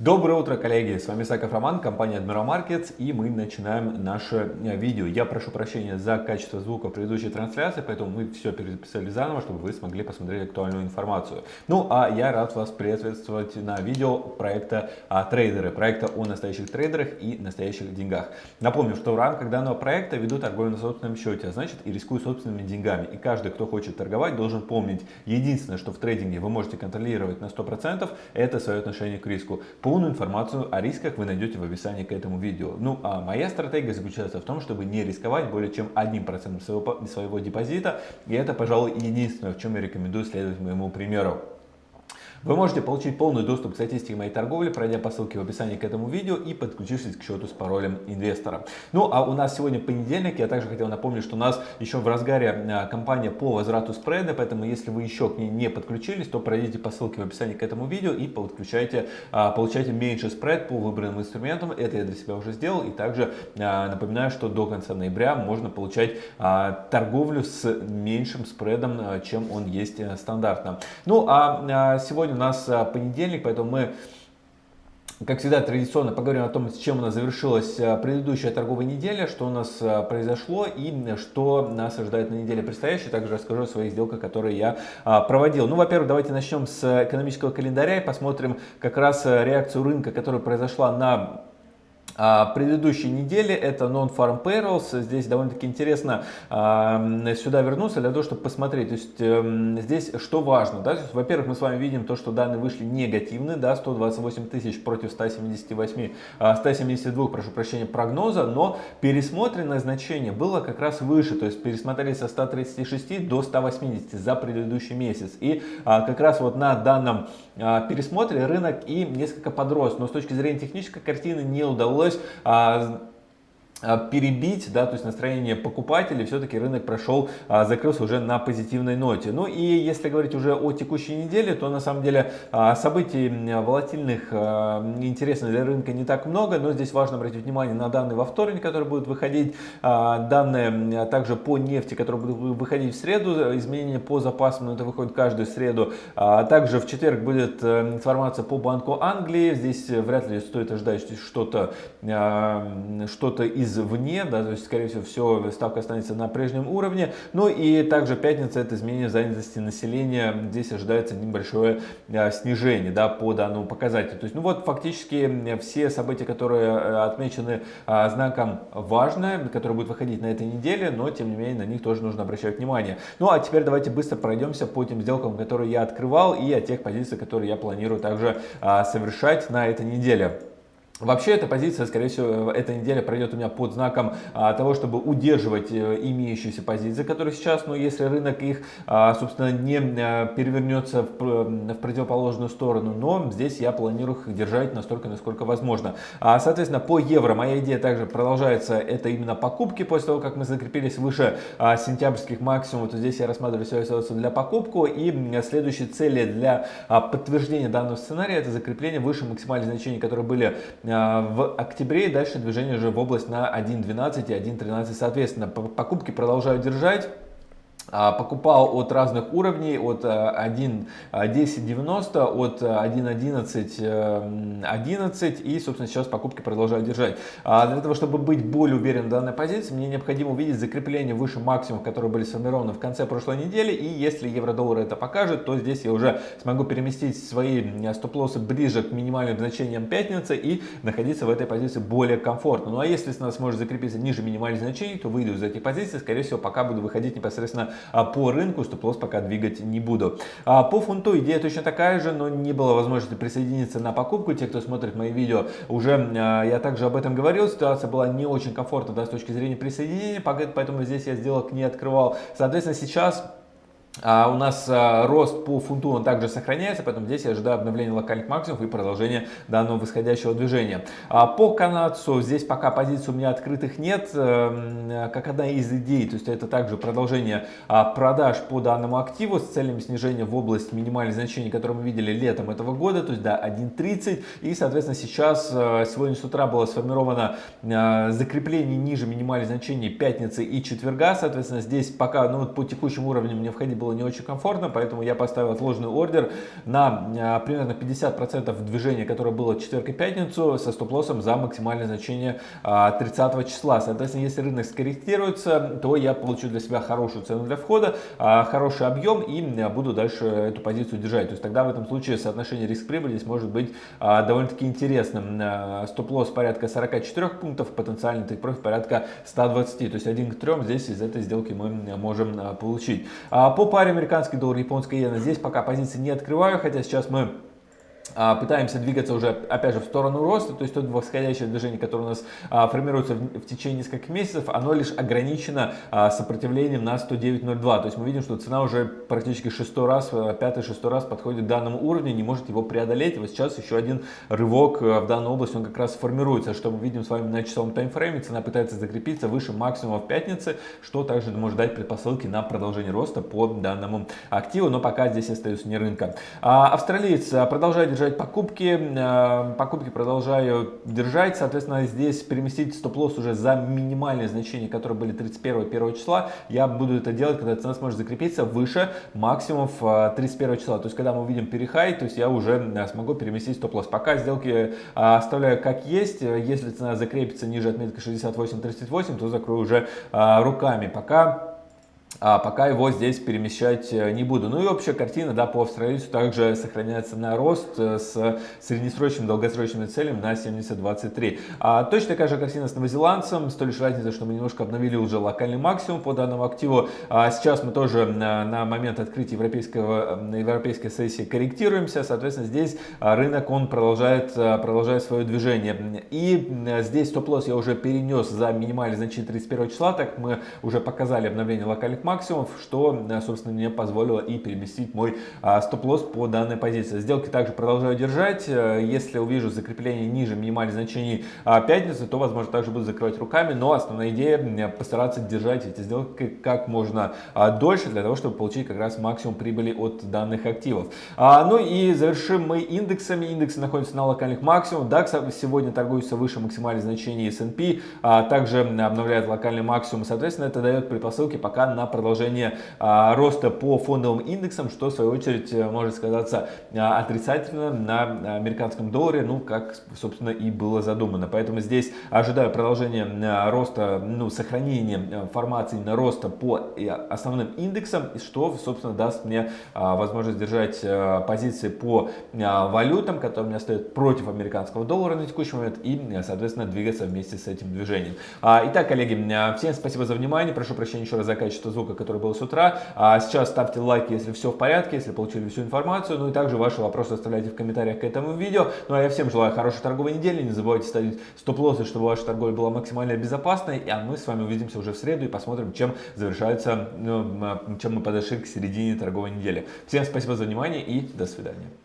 Доброе утро, коллеги! С вами Саков Роман, компания Admiral Markets, и мы начинаем наше э, видео. Я прошу прощения за качество звука в предыдущей трансляции, поэтому мы все перезаписали заново, чтобы вы смогли посмотреть актуальную информацию. Ну, а я рад вас приветствовать на видео проекта а, «Трейдеры», проекта о настоящих трейдерах и настоящих деньгах. Напомню, что в рамках данного проекта веду торговлю на собственном счете, а значит и рискую собственными деньгами. И каждый, кто хочет торговать, должен помнить, единственное, что в трейдинге вы можете контролировать на 100%, это свое отношение к риску. Полную информацию о рисках вы найдете в описании к этому видео. Ну а моя стратегия заключается в том, чтобы не рисковать более чем 1% своего, своего депозита. И это, пожалуй, единственное, в чем я рекомендую следовать моему примеру. Вы можете получить полный доступ к статистике моей торговли, пройдя по ссылке в описании к этому видео и подключившись к счету с паролем инвестора. Ну а у нас сегодня понедельник, я также хотел напомнить, что у нас еще в разгаре а, кампания по возврату спреда, поэтому если вы еще к ней не подключились, то пройдите по ссылке в описании к этому видео и подключайте, а, получайте меньше спред по выбранным инструментам. Это я для себя уже сделал и также а, напоминаю, что до конца ноября можно получать торговлю с меньшим спредом, чем он есть э, стандартно. Ну а сегодня у нас а, понедельник, поэтому мы как всегда, традиционно поговорим о том, с чем у нас завершилась а, предыдущая торговая неделя, что у нас а, произошло и что нас ожидает на неделе предстоящей. Также расскажу о своих сделках, которые я проводил. Ну, во-первых, давайте начнем с экономического календаря и посмотрим как раз реакцию рынка, которая произошла на а, предыдущей неделе это Non-Farm Payrolls. Здесь довольно-таки интересно а, сюда вернуться для того, чтобы посмотреть. То есть эм, здесь что важно. Да? Во-первых, мы с вами видим то, что данные вышли негативны. Да? 128 тысяч против 178, 172, а, прошу прощения, прогноза. Но пересмотренное значение было как раз выше. То есть пересмотрели со 136 до 180 за предыдущий месяц. И как раз вот на данном пересмотре рынок и несколько подрос. Но с точки зрения технической картины не удалось удалось а, перебить, да, то есть настроение покупателей, все-таки рынок прошел, а, закрылся уже на позитивной ноте. Ну и если говорить уже о текущей неделе, то на самом деле а, событий волатильных, интересных для рынка не так много, но здесь важно обратить внимание на данные во вторник, которые будут выходить, данные также по нефти, которые будут выходить в среду, изменения по запасам, это выходит каждую среду. Также в четверг будет э, информация по Банку Англии, здесь вряд ли стоит ожидать что-то что-то из извне, да, то есть, скорее всего, все, ставка останется на прежнем уровне. Ну и также пятница это изменение занятости населения, здесь ожидается небольшое а, снижение, да, по данному показателю. То есть, ну вот, фактически все события, которые э, отмечены знаком важное, которые будут выходить на этой неделе, но, тем не менее, на них тоже нужно обращать внимание. Ну, а теперь давайте быстро пройдемся по тем сделкам, которые я открывал, и о тех позициях, которые я планирую также совершать на этой неделе. Вообще эта позиция, скорее всего, эта неделя пройдет у меня под знаком а, того, чтобы удерживать э, имеющиеся позиции, которые сейчас, но если рынок их, а, собственно, не а, перевернется в, в противоположную сторону, но здесь я планирую их держать настолько, насколько возможно. А, соответственно, по евро моя идея также продолжается, это именно покупки, после того, как мы закрепились выше а, сентябрьских максимумов, то здесь я рассматриваю свою ситуацию для покупку, и следующие цели для а, подтверждения данного сценария, это закрепление выше максимальных значений, которые были Э, в октябре дальше движение уже в область на 1.12 и 1.13 соответственно. Покупки продолжают держать. А, покупал от разных уровней, от 1.10.90, э, от 1.11.11 11, и, собственно, сейчас покупки продолжаю держать. А для того, чтобы быть более уверен в данной позиции, мне необходимо увидеть закрепление выше максимумов, которые были сформированы в конце прошлой недели, и если евро-доллар это покажет, то здесь я уже смогу переместить свои стоп-лоссы ближе к минимальным значениям пятницы и находиться в этой позиции более комфортно. Ну а если нас сможет закрепиться ниже минимальных значений, то выйду из этих позиций, скорее всего, пока буду выходить непосредственно по рынку стоп-лосс пока двигать не буду. А по фунту идея точно такая же, но не было возможности присоединиться на покупку. Те, кто смотрит мои видео, уже а, я также об этом говорил. Ситуация была не очень комфортна да, с точки зрения присоединения, поэтому здесь я сделок не открывал. Соответственно, сейчас а у нас а, рост по фунту он также сохраняется, поэтому здесь я ожидаю обновления локальных максимумов и продолжения данного восходящего движения. А по канадцу здесь пока позиций у меня открытых нет, эм, как одна из идей, то есть это также продолжение продаж по данному активу с целями снижения в область минимальных значений, которые мы видели летом этого года, то есть до да, 1.30 и соответственно сейчас, э, сегодня с утра было сформировано э, закрепление ниже минимальных значений пятницы и четверга, соответственно здесь пока ну, по текущим уровням мне входить было не очень комфортно, поэтому я поставил отложенный ордер на примерно 50% движения, которое было четверг и пятницу, со стоп-лоссом за максимальное значение 30 числа. Соответственно, если рынок скорректируется, то я получу для себя хорошую цену для входа, хороший объем и буду дальше эту позицию держать. То есть тогда в этом случае соотношение риск-прибыли здесь может быть довольно-таки интересным. Стоп-лосс порядка 44 пунктов, потенциальный тейк-профит порядка 120. То есть 1 к 3 здесь из этой сделки мы можем получить. По паре американский доллар, японская иена. Здесь пока позиции не открываю, хотя сейчас мы пытаемся двигаться уже, опять же, в сторону роста, то есть то восходящее движение, которое у нас а, формируется в, в течение нескольких месяцев, оно лишь ограничено а, сопротивлением на 109.02, то есть мы видим, что цена уже практически шестой раз, э, пятый-шестой раз подходит к данному уровню, не может его преодолеть, вот сейчас еще один рывок э, в данную область, он как раз формируется, что мы видим с вами на часовом таймфрейме, цена пытается закрепиться выше максимума в пятнице, что также может дать предпосылки на продолжение роста по данному активу, но пока здесь остается не рынка. А, австралиец продолжает держать покупки. Э, покупки продолжаю держать. Соответственно, здесь переместить стоп-лосс уже за минимальные значения, которые были 31-1 числа. Я буду это делать, когда цена сможет закрепиться выше максимумов 31 э, числа. То есть, когда мы увидим перехай, то есть я уже смогу переместить стоп-лосс. Пока сделки оставляю как есть. Если цена закрепится ниже отметки 68-38, то закрою уже руками. Пока а пока его здесь перемещать э, не буду. Ну и общая картина да, по австралийцу также сохраняется на рост э, с среднесрочным долгосрочными целями на 70-23. А точно такая же картина с новозеландцем, с той лишь разницей, что мы немножко обновили уже локальный максимум по данному активу. А сейчас мы тоже на, на момент открытия европейского, европейской сессии корректируемся, соответственно здесь а, рынок он продолжает, а, продолжает свое движение. И здесь стоп-лосс я уже перенес за минимальное значение 31 числа, так мы уже показали обновление локальных максимумов, что, э, собственно, мне позволило и переместить мой а, стоп-лосс по данной позиции. Сделки также продолжаю держать. Э, если увижу закрепление ниже минимальных значений а, пятницы, то, возможно, также буду закрывать руками, но основная идея постараться держать эти сделки как можно а, дольше, для того, чтобы получить как раз максимум прибыли от данных активов. Ну и завершим мы индексами. Индексы находятся на локальных максимумах. DAX сегодня торгуется выше максимальных значений S&P, также обновляет локальный максимум. Соответственно, это дает предпосылки пока на продолжение а, роста по фондовым индексам, что в свою очередь э, может сказаться а, отрицательно на американском долларе, ну как собственно и было задумано. Поэтому здесь ожидаю продолжения а, роста, ну сохранения э, формации на роста по э, основным индексам, что собственно даст мне возможность держать позиции по валютам, которые у меня стоят против американского доллара на текущий момент и соответственно двигаться вместе с этим движением. Итак, коллеги, всем спасибо за внимание, прошу прощения еще раз за качество звука звука, который был с утра. А сейчас ставьте лайки, если все в порядке, если получили всю информацию. Ну и также ваши вопросы оставляйте в комментариях к этому видео. Ну а я всем желаю хорошей торговой недели. Не забывайте ставить стоп-лоссы, чтобы ваша торговля была максимально безопасной. А мы с вами увидимся уже в среду и посмотрим, чем завершается, ну, чем мы подошли к середине торговой недели. Всем спасибо за внимание и до свидания.